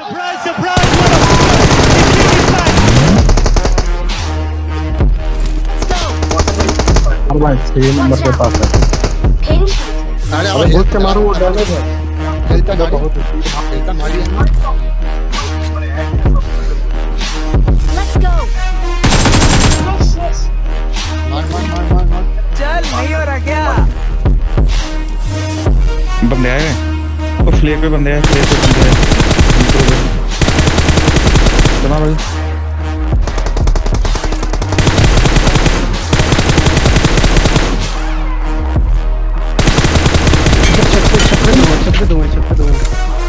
Surprise, surprise! है. अरे है बंदे आए हैं फ्लेयर पे बंदे आए पे बंदे आए। चला भाई छत पे छत पे दूँगा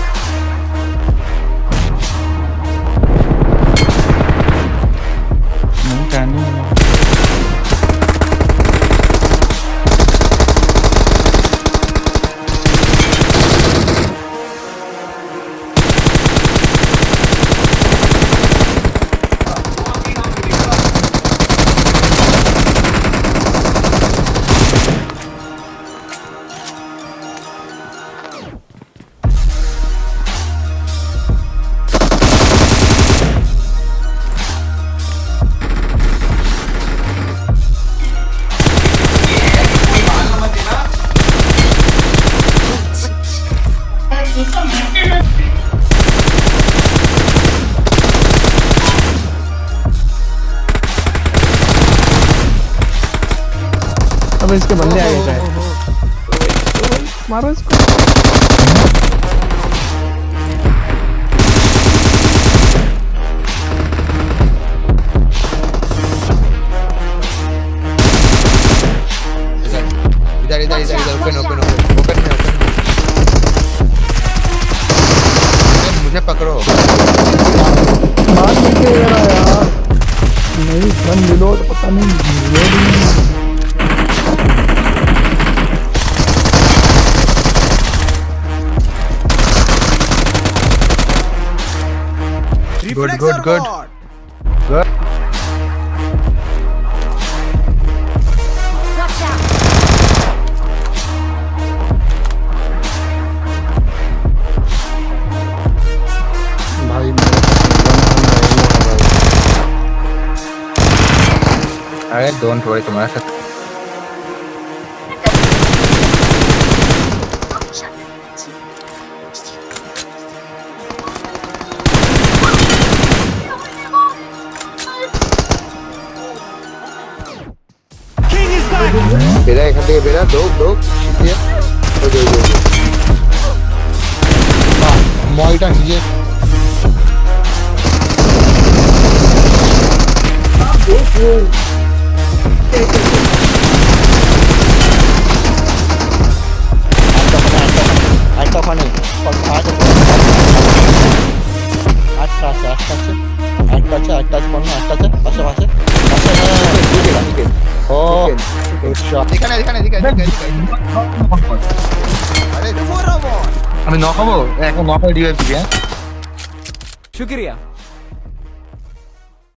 अब इसके बंदे आ गए मारो इसको। इधर इधर इधर ओपन ओपन पकड़ो। नहीं के रहा यार। नहीं गन रिलोड पता नहीं गुड गुड गुड गुड अरे डोंट वरी तुम्हारा साथ King is back! বেরা এখান থেকে বেরা দৌড় দৌড় শিখিয়ে ওই যে, ওই যে, ওই যে। বাহ, মলটা নিজে আচ্ছা আচ্ছা আচ্ছা একটা আছে একটা আছে আছে কোনো আছে পাশে পাশে। আমি নখাবো এখন নখাই ডিভাইস দিয়ে হ্যাঁ? শুক্রিয়া।